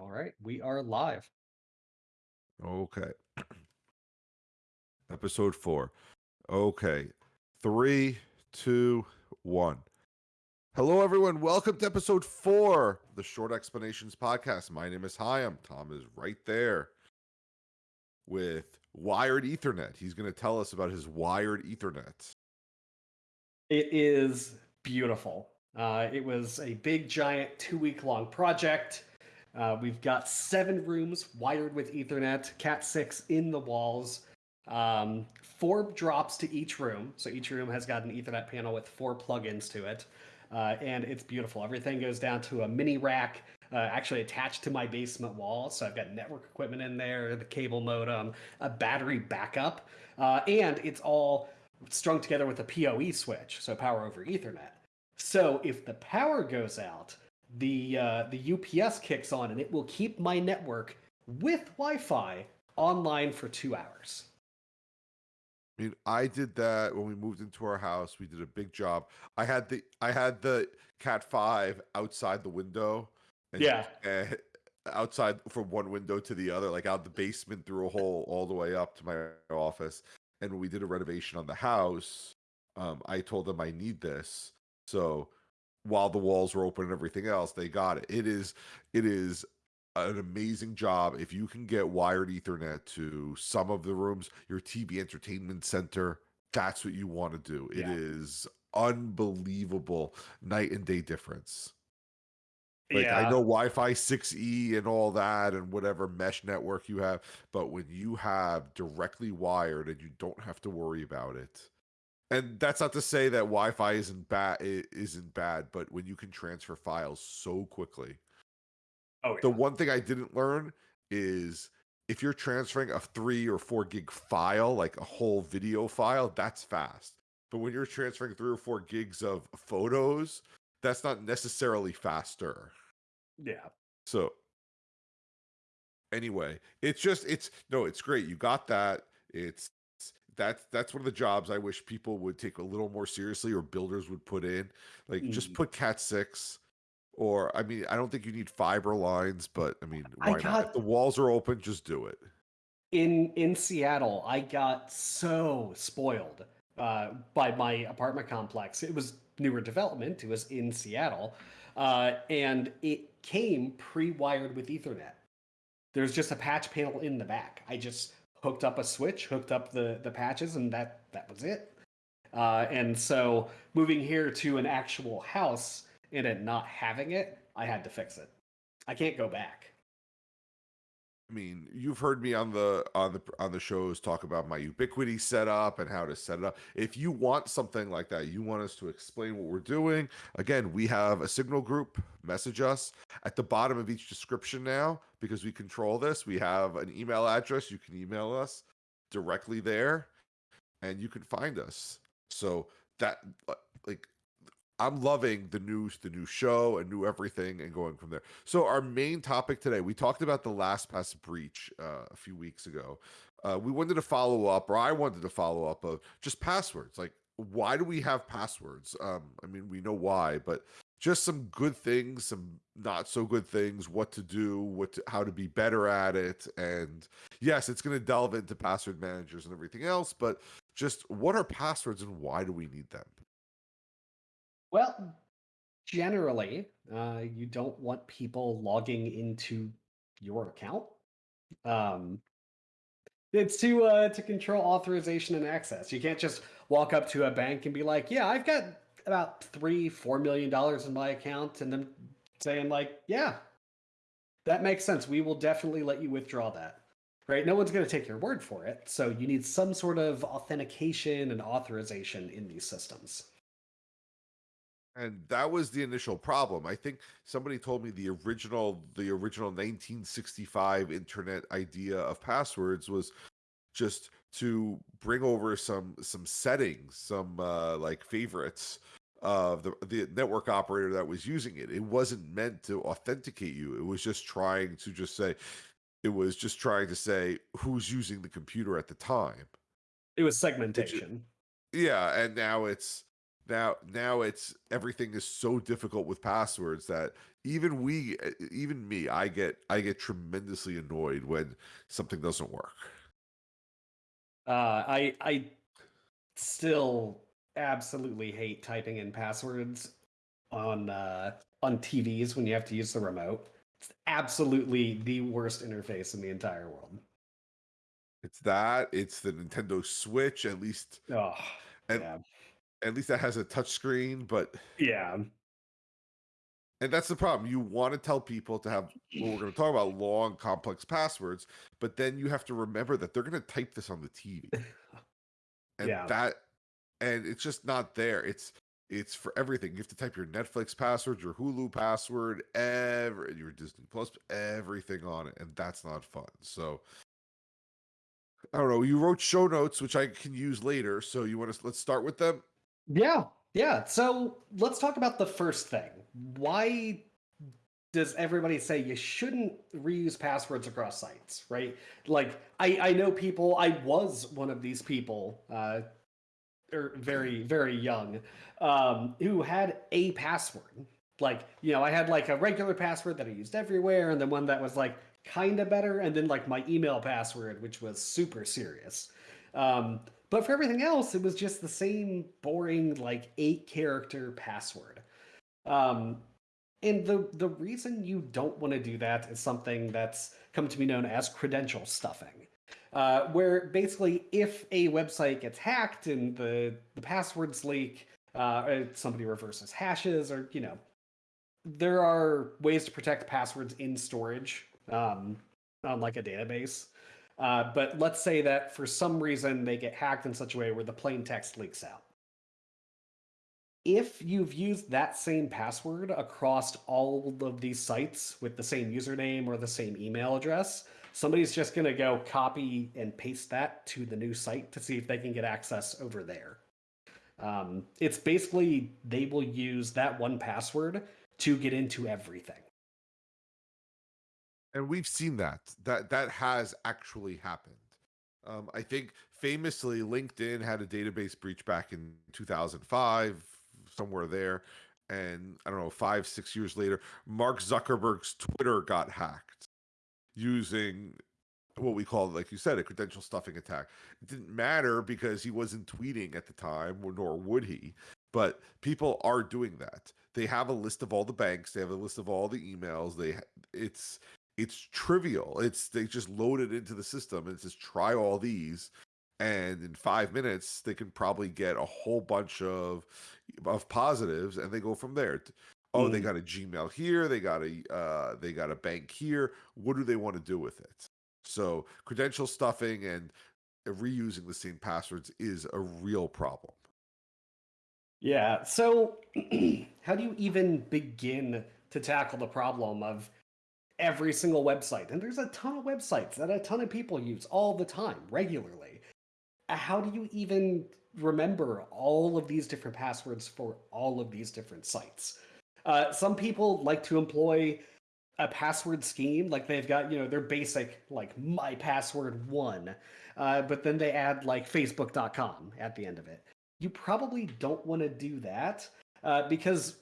All right, we are live. Okay. Episode four. Okay. Three, two, one. Hello, everyone. Welcome to episode four the Short Explanations podcast. My name is Hyam. Tom is right there with wired Ethernet. He's going to tell us about his wired Ethernet. It is beautiful. Uh, it was a big, giant, two week long project. Uh, we've got seven rooms wired with Ethernet, Cat 6 in the walls, um, four drops to each room. So each room has got an Ethernet panel with four plugins to it. Uh, and it's beautiful. Everything goes down to a mini rack, uh, actually attached to my basement wall. So I've got network equipment in there, the cable modem, a battery backup, uh, and it's all strung together with a PoE switch, so power over Ethernet. So if the power goes out, the uh, the UPS kicks on and it will keep my network with Wi-Fi online for two hours. I mean, I did that when we moved into our house. We did a big job. I had the I had the Cat Five outside the window. And, yeah. And outside from one window to the other, like out the basement through a hole all the way up to my office. And when we did a renovation on the house, um, I told them I need this. So while the walls were open and everything else, they got it. It is it is an amazing job if you can get wired ethernet to some of the rooms, your TV entertainment center, that's what you want to do. Yeah. It is unbelievable night and day difference. Like yeah. I know Wi-Fi 6E and all that and whatever mesh network you have, but when you have directly wired and you don't have to worry about it, and that's not to say that Wi-Fi isn't bad isn't bad, but when you can transfer files so quickly. Oh, yeah. The one thing I didn't learn is if you're transferring a three or four gig file, like a whole video file, that's fast. But when you're transferring three or four gigs of photos, that's not necessarily faster. Yeah. So anyway, it's just it's no, it's great. You got that. It's that's that's one of the jobs I wish people would take a little more seriously or builders would put in. Like mm. just put Cat six, or I mean, I don't think you need fiber lines, but I mean, why I got, not? If the walls are open, just do it. In in Seattle, I got so spoiled uh, by my apartment complex. It was newer development. It was in Seattle, uh, and it came pre-wired with Ethernet. There's just a patch panel in the back. I just hooked up a switch, hooked up the the patches, and that that was it. Uh, and so moving here to an actual house and it not having it, I had to fix it. I can't go back. I mean, you've heard me on the on the on the shows talk about my Ubiquiti setup and how to set it up. If you want something like that, you want us to explain what we're doing. Again, we have a Signal group. Message us at the bottom of each description now because we control this. We have an email address. You can email us directly there, and you can find us. So that uh, like I'm loving the news, the new show, and new everything, and going from there. So our main topic today, we talked about the LastPass breach uh, a few weeks ago. Uh, we wanted to follow up, or I wanted to follow up of just passwords. Like, why do we have passwords? Um, I mean, we know why, but just some good things, some not so good things, what to do, what to, how to be better at it, and yes, it's going to delve into password managers and everything else, but just what are passwords and why do we need them? Well, generally, uh, you don't want people logging into your account. Um, it's to uh, to control authorization and access. You can't just walk up to a bank and be like, "Yeah, I've got about three, four million dollars in my account," and then saying like, "Yeah, that makes sense. We will definitely let you withdraw that." Right? No one's going to take your word for it. So you need some sort of authentication and authorization in these systems. And that was the initial problem. I think somebody told me the original the original 1965 internet idea of passwords was just to bring over some some settings, some uh, like favorites of the the network operator that was using it. It wasn't meant to authenticate you. It was just trying to just say it was just trying to say who's using the computer at the time. It was segmentation. yeah, and now it's now now it's everything is so difficult with passwords that even we even me i get i get tremendously annoyed when something doesn't work Uh, I I still absolutely hate typing in passwords on uh, on TVs when you have to use the remote. It's absolutely the worst interface in the entire world. it's that it's the nintendo switch at least Oh, And- yeah, at least that has a touch screen but yeah, and that's the problem you want to tell people to have well we're going to talk about long complex passwords but then you have to remember that they're going to type this on the tv and Yeah. that and it's just not there it's it's for everything you have to type your netflix password your hulu password every your disney plus everything on it and that's not fun so i don't know you wrote show notes which i can use later so you want to let's start with them yeah, yeah. So let's talk about the first thing. Why does everybody say you shouldn't reuse passwords across sites? Right? Like, I I know people. I was one of these people. Uh, or very very young um who had a password like you know i had like a regular password that i used everywhere and then one that was like kind of better and then like my email password which was super serious um but for everything else it was just the same boring like eight character password um and the the reason you don't want to do that is something that's come to be known as credential stuffing uh, where basically if a website gets hacked and the, the passwords leak, uh, somebody reverses hashes, or you know, there are ways to protect passwords in storage, um, on like a database. Uh, but let's say that for some reason they get hacked in such a way where the plain text leaks out. If you've used that same password across all of these sites with the same username or the same email address, somebody's just going to go copy and paste that to the new site to see if they can get access over there. Um, it's basically they will use that one password to get into everything. And we've seen that that that has actually happened. Um, i think famously linkedin had a database breach back in 2005 somewhere there and i don't know five six years later mark zuckerberg's twitter got hacked using what we call like you said a credential stuffing attack. It didn't matter because he wasn't tweeting at the time nor would he but people are doing that. They have a list of all the banks they have a list of all the emails they it's it's trivial. It's they just load it into the system and it says try all these, and in five minutes they can probably get a whole bunch of of positives, and they go from there. Oh, they Mm. got a Gmail here, they got a uh, they got a bank here. What do they want to do with it? So credential stuffing and reusing the same passwords is a real problem. Yeah. So, how do you even begin to tackle the problem of every single website? And there's a ton of websites that a ton of people use all the time, regularly. Uh, How do you even remember all of these different passwords for all of these different sites? Uh, some people like to employ a password scheme, like they've got, you know, their basic, like my password one, uh, but then they add like facebook.com at the end of it you probably don't want to do that uh, because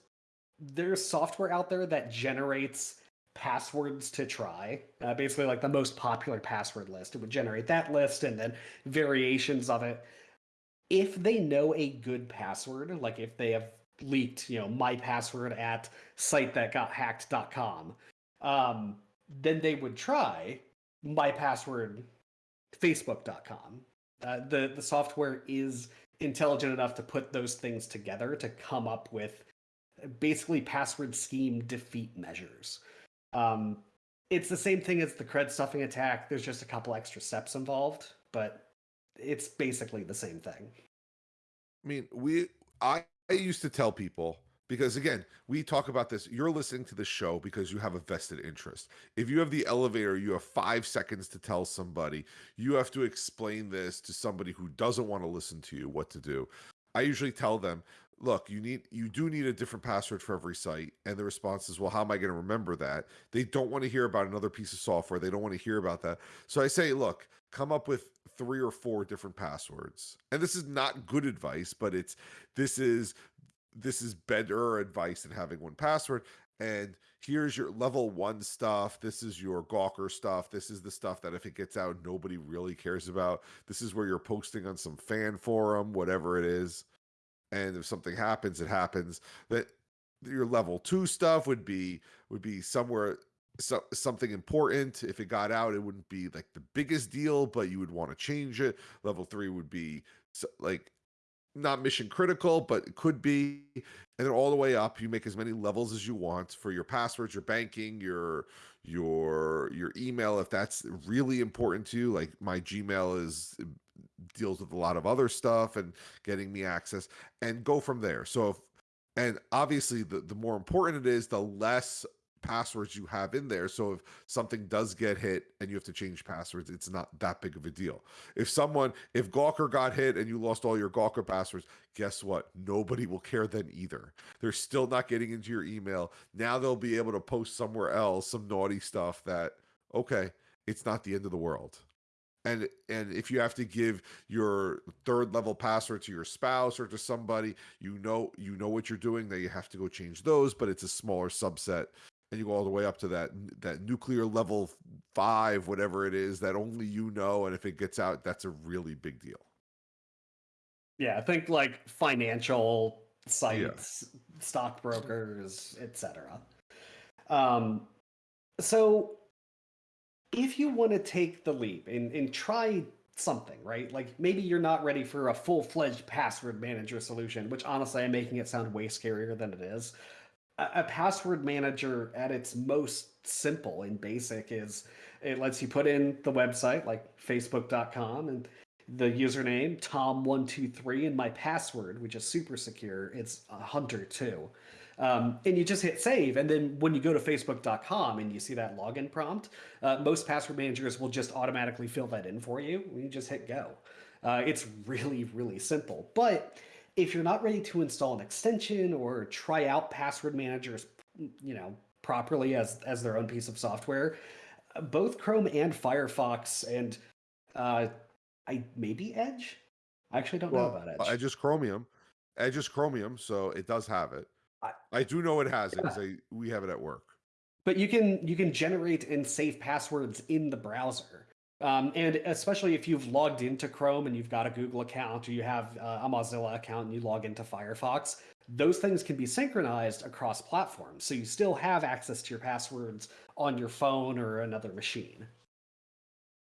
there's software out there that generates passwords to try. Uh, basically, like the most popular password list. It would generate that list and then variations of it. If they know a good password, like if they have leaked, you know, my password at site that got hacked.com, um, then they would try my password facebook.com. Uh, the the software is intelligent enough to put those things together to come up with basically password scheme defeat measures. Um, it's the same thing as the cred stuffing attack. There's just a couple extra steps involved, but it's basically the same thing. I mean, we I, I used to tell people because again, we talk about this. You're listening to the show because you have a vested interest. If you have the elevator, you have five seconds to tell somebody. You have to explain this to somebody who doesn't want to listen to you what to do. I usually tell them, look, you need you do need a different password for every site. And the response is, well, how am I going to remember that? They don't want to hear about another piece of software. They don't want to hear about that. So I say, look, come up with three or four different passwords. And this is not good advice, but it's this is this is better advice than having one password. And here's your level one stuff. This is your Gawker stuff. This is the stuff that if it gets out, nobody really cares about. This is where you're posting on some fan forum, whatever it is. And if something happens, it happens. That your level two stuff would be would be somewhere so, something important. If it got out, it wouldn't be like the biggest deal, but you would want to change it. Level three would be so, like not mission critical, but it could be. And then all the way up, you make as many levels as you want for your passwords, your banking, your your your email if that's really important to you. Like my Gmail is deals with a lot of other stuff and getting me access and go from there. So if and obviously the, the more important it is, the less passwords you have in there. So if something does get hit and you have to change passwords, it's not that big of a deal. If someone, if Gawker got hit and you lost all your Gawker passwords, guess what? Nobody will care then either. They're still not getting into your email. Now they'll be able to post somewhere else some naughty stuff that, okay, it's not the end of the world and and if you have to give your third level password to your spouse or to somebody you know you know what you're doing that you have to go change those but it's a smaller subset and you go all the way up to that that nuclear level five, whatever it is, that only you know, and if it gets out, that's a really big deal. Yeah, I think like financial sites, yeah. stockbrokers, etc. Um, so if you want to take the leap and, and try something, right? Like maybe you're not ready for a full fledged password manager solution, which honestly I'm making it sound way scarier than it is a password manager at its most simple and basic is it lets you put in the website like facebook.com and the username tom123 and my password which is super secure it's hunter 2 um, and you just hit save and then when you go to facebook.com and you see that login prompt uh, most password managers will just automatically fill that in for you you just hit go uh, it's really really simple but if you're not ready to install an extension or try out password managers, you know, properly as as their own piece of software, both Chrome and Firefox and uh, I maybe Edge. I actually don't well, know about Edge. I just Chromium. Edge is Chromium, so it does have it. I, I do know it has it because we have it at work. But you can you can generate and save passwords in the browser. Um, and especially if you've logged into Chrome and you've got a Google account or you have uh, a Mozilla account and you log into Firefox, those things can be synchronized across platforms. So you still have access to your passwords on your phone or another machine.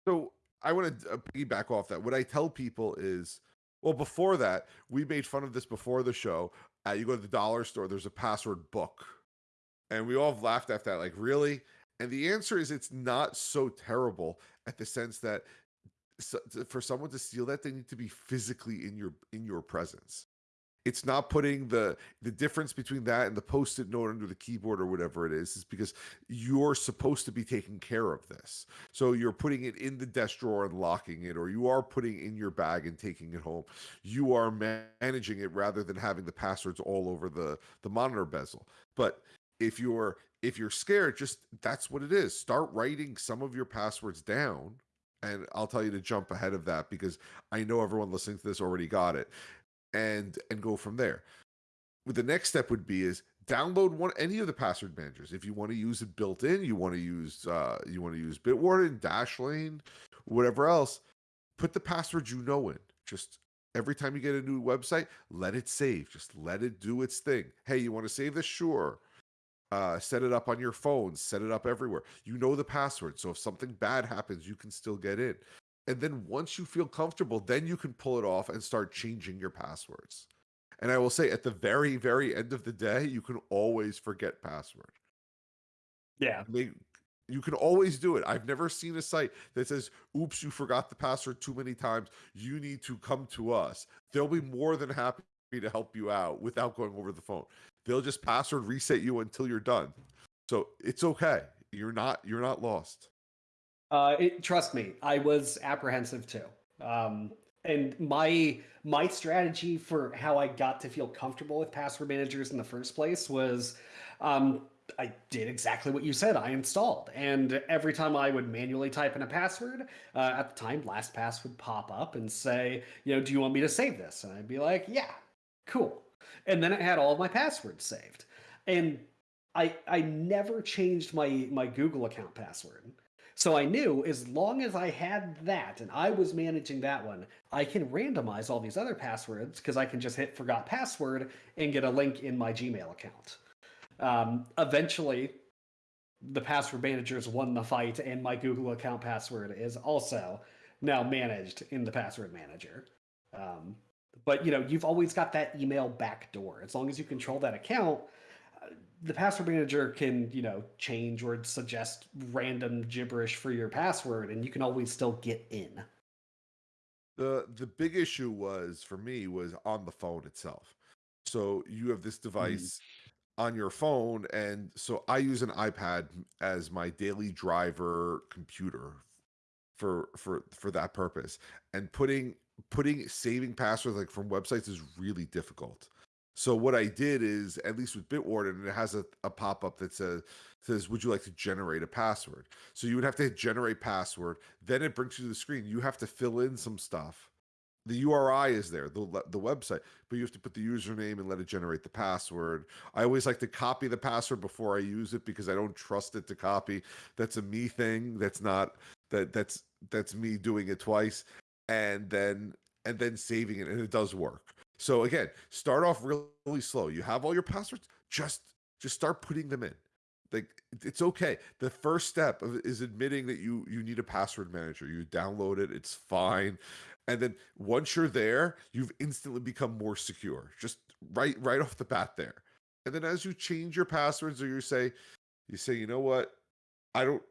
So I want to uh, piggyback off that. What I tell people is, well, before that, we made fun of this before the show. Uh, you go to the dollar store, there's a password book. And we all have laughed at that, like, really? And the answer is it's not so terrible at the sense that so, for someone to steal that they need to be physically in your in your presence it's not putting the the difference between that and the post-it note under the keyboard or whatever it is is because you're supposed to be taking care of this so you're putting it in the desk drawer and locking it or you are putting in your bag and taking it home you are managing it rather than having the passwords all over the the monitor bezel but if you're if you're scared, just that's what it is. Start writing some of your passwords down. And I'll tell you to jump ahead of that because I know everyone listening to this already got it. And and go from there. The next step would be is download one any of the password managers. If you want to use it built in, you want to use uh you want to use Bitwarden, Dashlane, whatever else, put the password you know in. Just every time you get a new website, let it save. Just let it do its thing. Hey, you want to save this? Sure uh, set it up on your phone, set it up everywhere. You know the password. So if something bad happens, you can still get in. And then once you feel comfortable, then you can pull it off and start changing your passwords. And I will say at the very, very end of the day, you can always forget password. Yeah. They, you can always do it. I've never seen a site that says, oops, you forgot the password too many times. You need to come to us. They'll be more than happy to help you out without going over the phone. They'll just password reset you until you're done. So it's okay. You're not you're not lost. Uh, it, trust me, I was apprehensive too. Um, and my my strategy for how I got to feel comfortable with password managers in the first place was um, I did exactly what you said. I installed, and every time I would manually type in a password, uh, at the time, LastPass would pop up and say, you know, do you want me to save this? And I'd be like, yeah, cool. and then it had all of my passwords saved. And I I never changed my my Google account password. So I knew as long as I had that and I was managing that one, I can randomize all these other passwords because I can just hit forgot password and get a link in my Gmail account. Um, eventually, the password managers won the fight, and my Google account password is also now managed in the password manager. Um, but you know, you've always got that email backdoor. As long as you control that account, the password manager can you know change or suggest random gibberish for your password, and you can always still get in. The the big issue was for me was on the phone itself. So you have this mm-hmm. device on your phone and so I use an iPad as my daily driver computer for for for that purpose. And putting putting saving passwords like from websites is really difficult. So what I did is, at least with Bitwarden, it has a, a pop-up that says says, "Would you like to generate a password?" So you would have to hit generate password. Then it brings you to the screen. You have to fill in some stuff. The URI is there, the the website, but you have to put the username and let it generate the password. I always like to copy the password before I use it because I don't trust it to copy. That's a me thing. That's not that that's that's me doing it twice and then and then saving it and it does work. So again, start off really, slow. You have all your passwords, just just start putting them in. Like it's okay. The first step is admitting that you you need a password manager. You download it, it's fine. And then once you're there, you've instantly become more secure. Just right right off the bat there. And then as you change your passwords or you say you say, "You know what? I don't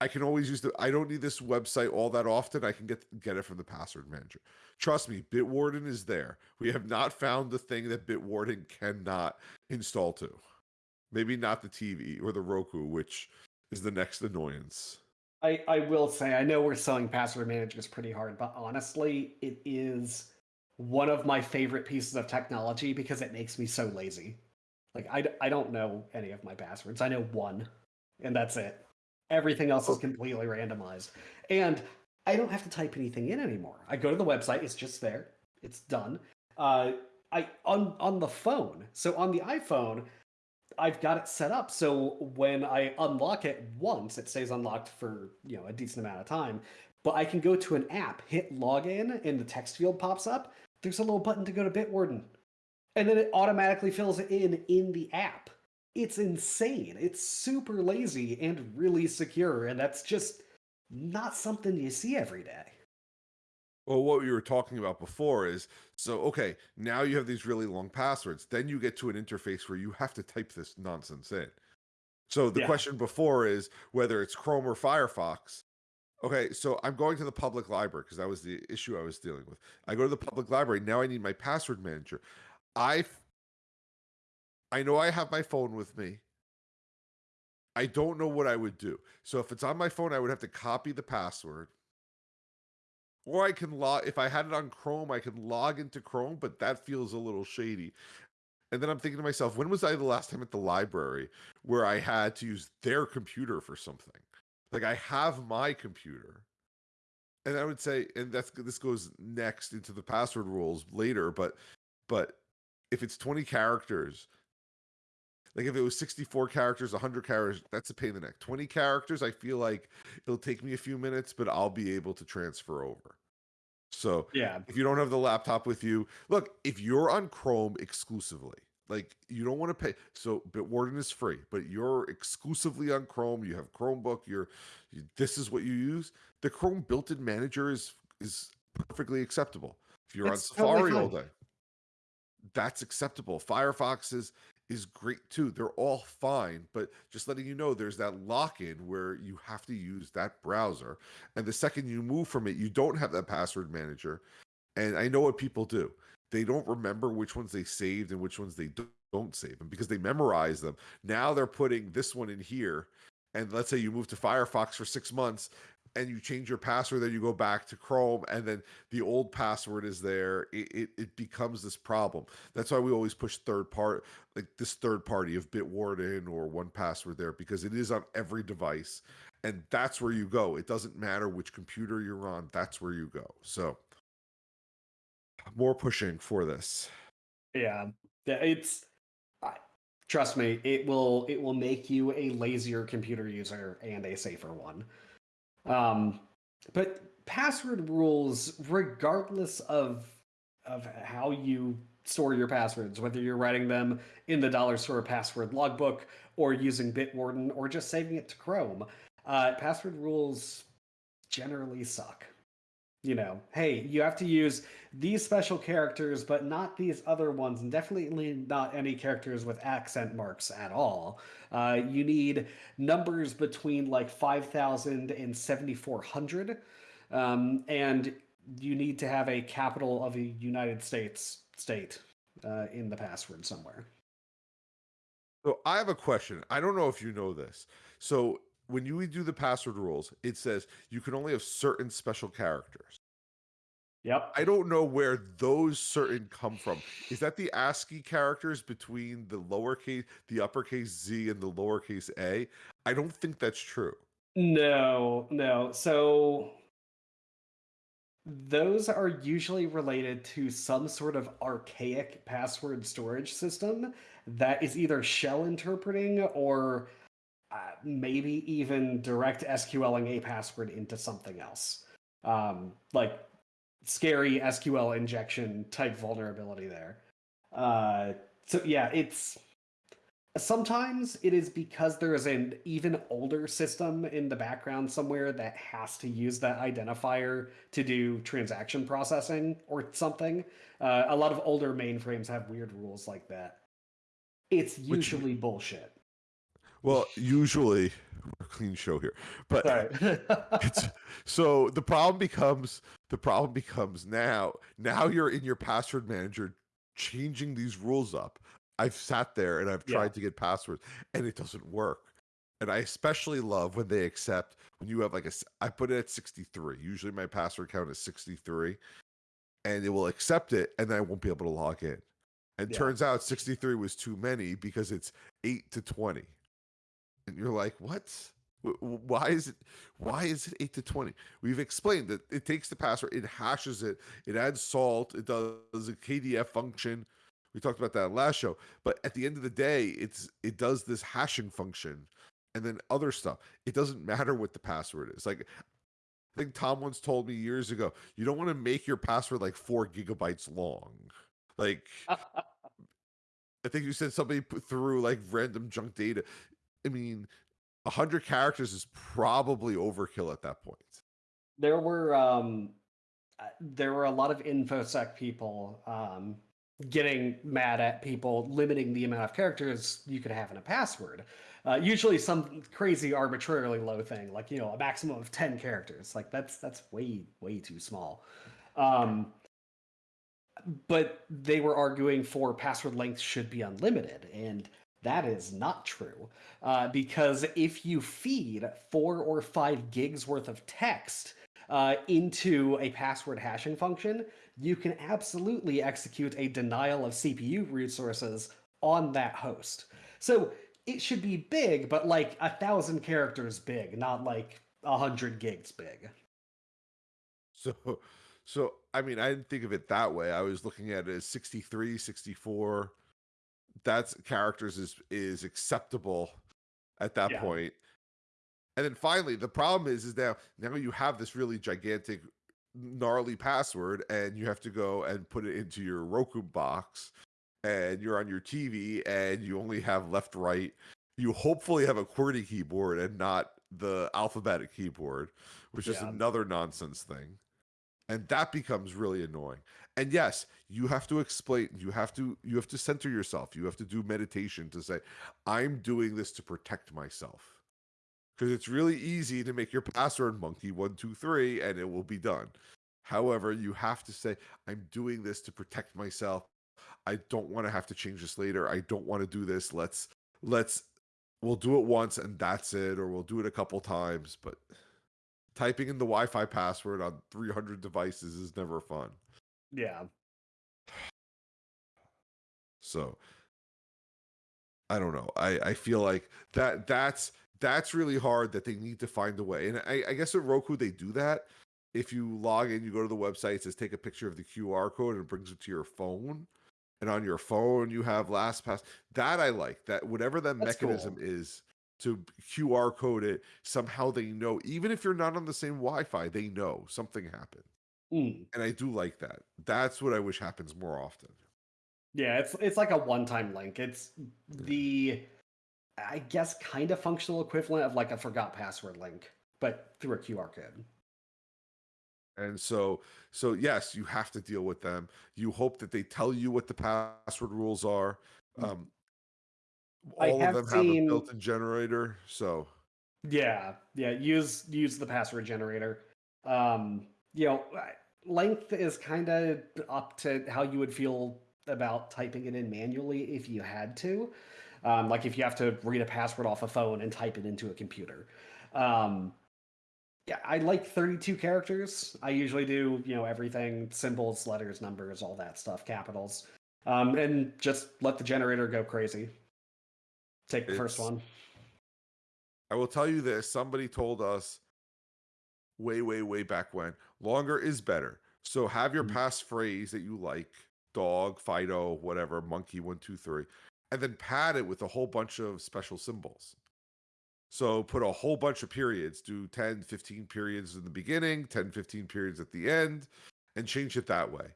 I can always use the I don't need this website all that often. I can get get it from the password manager. Trust me, Bitwarden is there. We have not found the thing that Bitwarden cannot install to. Maybe not the TV or the Roku, which is the next annoyance. I, I will say, I know we're selling password managers pretty hard, but honestly, it is one of my favorite pieces of technology because it makes me so lazy. Like, I, I don't know any of my passwords. I know one, and that's it. Everything else is Oh. completely randomized. And I don't have to type anything in anymore. I go to the website, it's just there, it's done. Uh, I on on the phone. So on the iPhone, I've got it set up so when I unlock it once, it stays unlocked for you know a decent amount of time. But I can go to an app, hit login, and the text field pops up. There's a little button to go to Bitwarden, and then it automatically fills it in in the app. It's insane. It's super lazy and really secure, and that's just not something you see every day. Well, what we were talking about before is so okay, now you have these really long passwords. Then you get to an interface where you have to type this nonsense in. So the Yeah. question before is whether it's Chrome or Firefox. Okay, so I'm going to the public library because that was the issue I was dealing with. I go to the public library. Now I need my password manager. I I know I have my phone with me. I don't know what I would do. So if it's on my phone, I would have to copy the password. Or I can log if I had it on Chrome, I can log into Chrome, but that feels a little shady. And then I'm thinking to myself, when was I the last time at the library where I had to use their computer for something? Like I have my computer. And I would say, and that's this goes next into the password rules later, but but if it's 20 characters, like if it was 64 characters, 100 characters, that's a pain in the neck. 20 characters, I feel like it'll take me a few minutes, but I'll be able to transfer over. So Yeah, if you don't have the laptop with you, look, if you're on Chrome exclusively, like you don't want to pay. So Bitwarden is free, but you're exclusively on Chrome. You have Chromebook. You're you, this is what you use. The Chrome built-in manager is is perfectly acceptable. If you're on totally Safari all day, that's acceptable. Firefox is is great too. They're all fine, but just letting you know there's that lock-in where you have to use that browser. And the second you move from it, you don't have that password manager. And I know what people do. They don't remember which ones they saved and which ones they do- don't save. And because they memorize them, now they're putting this one in here. And let's say you move to Firefox for six months and you change your password, then you go back to Chrome, and then the old password is there. It, it, it becomes this problem. That's why we always push third part, like this third party of Bitwarden or 1Password there, because it is on every device. And that's where you go. It doesn't matter which computer you're on, that's where you go. So more pushing for this. Yeah, it's trust me, it will it will make you a lazier computer user and a safer one. Um, but password rules, regardless of of how you store your passwords, whether you're writing them in the dollar store password logbook or using Bitwarden or just saving it to Chrome, uh, password rules generally suck you know, hey, you have to use these special characters, but not these other ones, and definitely not any characters with accent marks at all. Uh, you need numbers between like 5,000 and 7,400, um, and you need to have a capital of a United States state uh, in the password somewhere. So I have a question. I don't know if you know this. So when you do the password rules, it says you can only have certain special characters. Yep. I don't know where those certain come from. Is that the ASCII characters between the lowercase, the uppercase Z and the lowercase A? I don't think that's true. No, no. So those are usually related to some sort of archaic password storage system that is either shell interpreting or uh, maybe even direct SQLing a password into something else. Um, like scary SQL injection type vulnerability there. Uh, so yeah, it's sometimes it is because there is an even older system in the background somewhere that has to use that identifier to do transaction processing or something. Uh, a lot of older mainframes have weird rules like that. It's usually Which, bullshit. Well, usually we're a clean show here, but it's, so the problem becomes the problem becomes now. Now you're in your password manager changing these rules up. I've sat there and I've tried yeah. to get passwords, and it doesn't work. And I especially love when they accept when you have like a. I put it at 63. Usually my password count is 63, and it will accept it, and then I won't be able to log in. And yeah. turns out 63 was too many because it's 8 to 20 and you're like, what? Why is it? Why is it eight to twenty? We've explained that it takes the password, it hashes it, it adds salt, it does a KDF function. We talked about that last show. But at the end of the day, it's it does this hashing function, and then other stuff. It doesn't matter what the password is. Like I think Tom once told me years ago, you don't want to make your password like four gigabytes long. Like I think you said somebody put through like random junk data. I mean, hundred characters is probably overkill at that point. There were um, uh, there were a lot of infosec people um, getting mad at people limiting the amount of characters you could have in a password. Uh, usually, some crazy arbitrarily low thing, like you know, a maximum of ten characters. Like that's that's way way too small. Um, but they were arguing for password length should be unlimited, and that is not true. Uh, because if you feed four or five gigs worth of text uh, into a password hashing function, you can absolutely execute a denial of CPU resources on that host. So it should be big, but like a thousand characters big, not like a hundred gigs big. So, so I mean, I didn't think of it that way. I was looking at it as 63, 64 that's characters is is acceptable at that yeah. point. And then finally, the problem is is now now you have this really gigantic gnarly password and you have to go and put it into your Roku box and you're on your TV and you only have left right. You hopefully have a QWERTY keyboard and not the alphabetic keyboard, which yeah. is another nonsense thing. And that becomes really annoying. And yes you have to explain you have to you have to center yourself. You have to do meditation to say i'm doing this to protect myself. Because it's really easy to make your password monkey 123 and it will be done. However you have to say i'm doing this to protect myself. I don't want to have to change this later. I don't want to do this. Let's let's we'll do it once and that's it or we'll do it a couple times but typing in the wi-fi password on 300 devices is never fun yeah. So I don't know. I I feel like that that's that's really hard that they need to find a way. And I, I guess at Roku they do that. If you log in, you go to the website, it says take a picture of the QR code and it brings it to your phone. and on your phone you have LastPass. That I like. That whatever that That's mechanism cool. is to QR code it, somehow they know. Even if you're not on the same Wi-Fi, they know something happened. Mm. And I do like that. That's what I wish happens more often. Yeah, it's it's like a one-time link. It's the I guess kind of functional equivalent of like a forgot password link, but through a QR code. And so, so yes, you have to deal with them. You hope that they tell you what the password rules are. Um, I all of have them have a built-in generator. So Yeah, yeah. Use use the password generator. Um, you know, length is kind of up to how you would feel about typing it in manually if you had to. Um, like if you have to read a password off a phone and type it into a computer. Um, yeah, I like 32 characters. I usually do, you know, everything symbols, letters, numbers, all that stuff, capitals. Um, and just let the generator go crazy. Take the first one. I will tell you this: somebody told us way, way, way back when longer is better. So have your Mhm. passphrase that you like, dog, Fido, whatever, monkey, one, two, three, and then pad it with a whole bunch of special symbols. So put a whole bunch of periods, do 10, 15 periods in the beginning, 10, 15 periods at the end, and change it that way.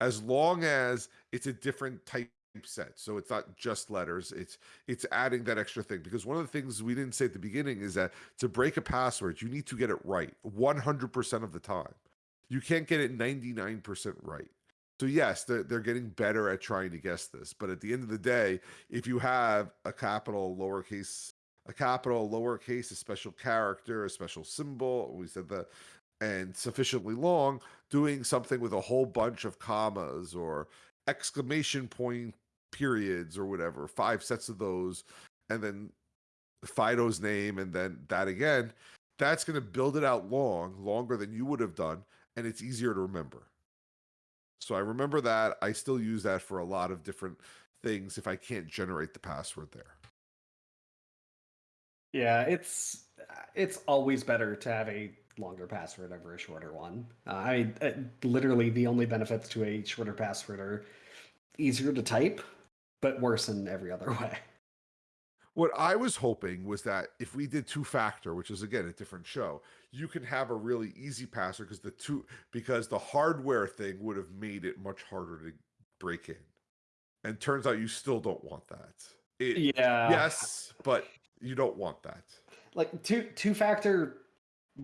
As long as it's a different type set. So it's not just letters, it's it's adding that extra thing. Because one of the things we didn't say at the beginning is that to break a password, you need to get it right 100% of the time. You can't get it 99% right. So yes, they're, they're getting better at trying to guess this. But at the end of the day, if you have a capital, lowercase, a capital, lowercase, a special character, a special symbol, we said that, and sufficiently long, doing something with a whole bunch of commas or exclamation point periods or whatever, five sets of those, and then Fido's name, and then that again, that's going to build it out long, longer than you would have done, and it's easier to remember. So I remember that. I still use that for a lot of different things if I can't generate the password there. Yeah, it's it's always better to have a longer password over a shorter one. Uh, I mean, uh, literally the only benefits to a shorter password are easier to type, but worse in every other way. What I was hoping was that if we did two factor, which is again a different show, you can have a really easy password because the two because the hardware thing would have made it much harder to break in. And turns out you still don't want that. It, Yeah. yes, but you don't want that. Like two two factor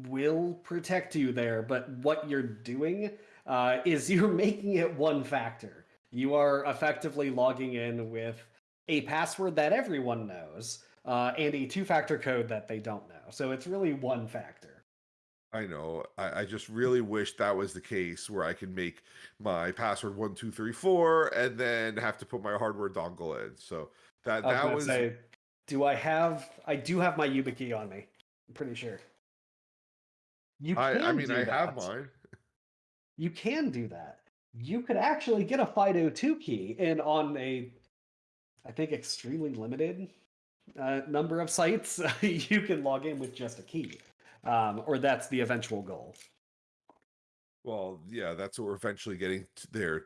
will protect you there, but what you're doing uh, is you're making it one factor. You are effectively logging in with a password that everyone knows uh, and a two factor code that they don't know. So it's really one factor. I know. I, I just really wish that was the case where I could make my password one two three four and then have to put my hardware dongle in. So that I was that was say, do I have? I do have my YubiKey on me. I'm pretty sure. You I, I mean I have mine. You can do that. You could actually get a FIDO2 key, and on a, I think, extremely limited uh, number of sites, you can log in with just a key, um, or that's the eventual goal. Well, yeah, that's what we're eventually getting to there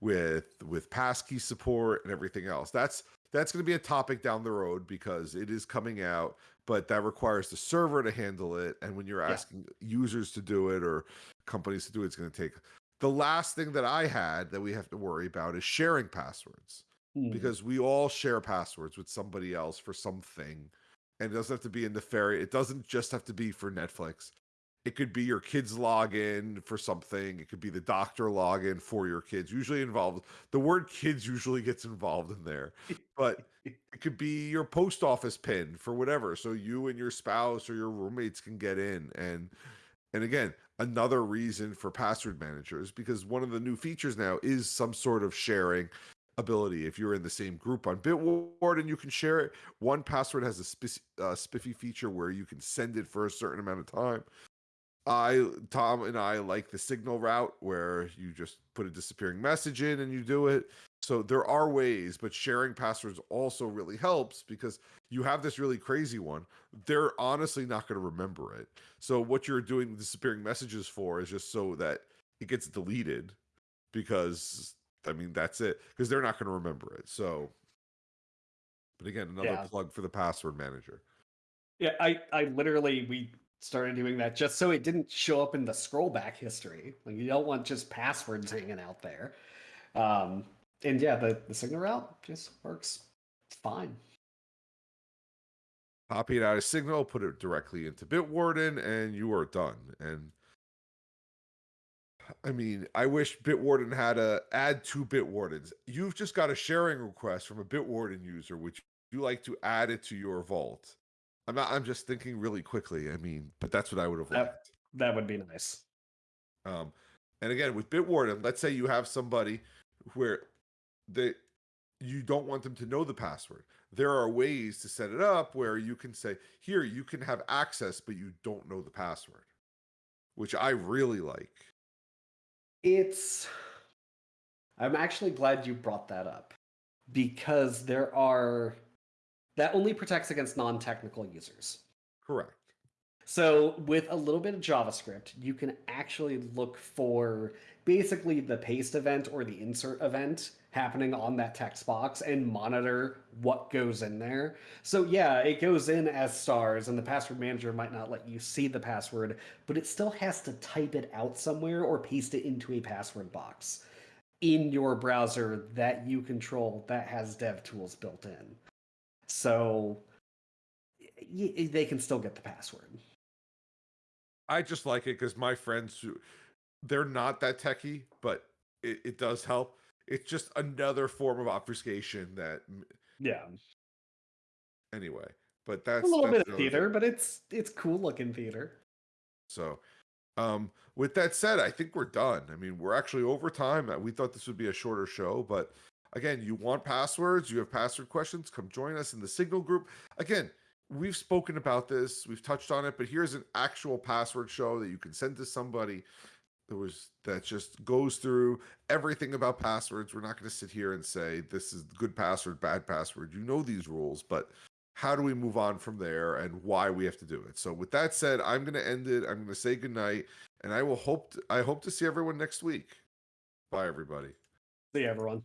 with with passkey support and everything else. That's that's going to be a topic down the road because it is coming out, but that requires the server to handle it. And when you're Yeah. asking users to do it or companies to do it, it's going to take. The last thing that I had that we have to worry about is sharing passwords Hmm. because we all share passwords with somebody else for something. And it doesn't have to be in the ferry. It doesn't just have to be for Netflix. It could be your kids login for something. It could be the doctor login for your kids. Usually involved. The word kids usually gets involved in there. But it could be your post office pin for whatever. So you and your spouse or your roommates can get in. And and again, another reason for password managers because one of the new features now is some sort of sharing ability. If you're in the same group on Bitwarden, and you can share it. 1Password has a spec- uh, spiffy feature where you can send it for a certain amount of time. I, Tom, and I like the signal route where you just put a disappearing message in and you do it. So there are ways, but sharing passwords also really helps because you have this really crazy one. They're honestly not going to remember it. So what you're doing disappearing messages for is just so that it gets deleted because I mean, that's it because they're not going to remember it. So, but again, another Yeah. plug for the password manager. Yeah, I, I literally we started doing that just so it didn't show up in the scroll back history. Like you don't want just passwords hanging out there. Um, and yeah, the, the signal route just works fine. Copy it out of Signal, put it directly into Bitwarden, and you are done. And I mean, I wish Bitwarden had a add two Bitwardens. You've just got a sharing request from a Bitwarden user, which you like to add it to your vault. I'm not. I'm just thinking really quickly. I mean, but that's what I would have That- liked. That would be nice. Um, and again, with Bitwarden, let's say you have somebody where they you don't want them to know the password. There are ways to set it up where you can say, "Here, you can have access, but you don't know the password," which I really like. It's. I'm actually glad you brought that up because there are. That only protects against non technical users. Correct. So, with a little bit of JavaScript, you can actually look for basically the paste event or the insert event happening on that text box and monitor what goes in there. So, yeah, it goes in as stars, and the password manager might not let you see the password, but it still has to type it out somewhere or paste it into a password box in your browser that you control that has dev tools built in. So, they can still get the password. I just like it because my friends who they're not that techie, but it, it does help. It's just another form of obfuscation that Yeah, anyway. But that's a little that's bit of another thing. theater, but it's it's cool looking theater. So, um, with that said, I think we're done. I mean, we're actually over time. Uh, We thought this would be a shorter show, but again, you want passwords, you have password questions, come join us in the Signal group. Again, we've spoken about this, we've touched on it, but here's an actual password show that you can send to somebody that was that just goes through everything about passwords. We're not going to sit here and say this is good password, bad password. You know these rules, but how do we move on from there and why we have to do it. So with that said, I'm going to end it. I'm going to say goodnight and I will hope to, I hope to see everyone next week. Bye everybody. See everyone.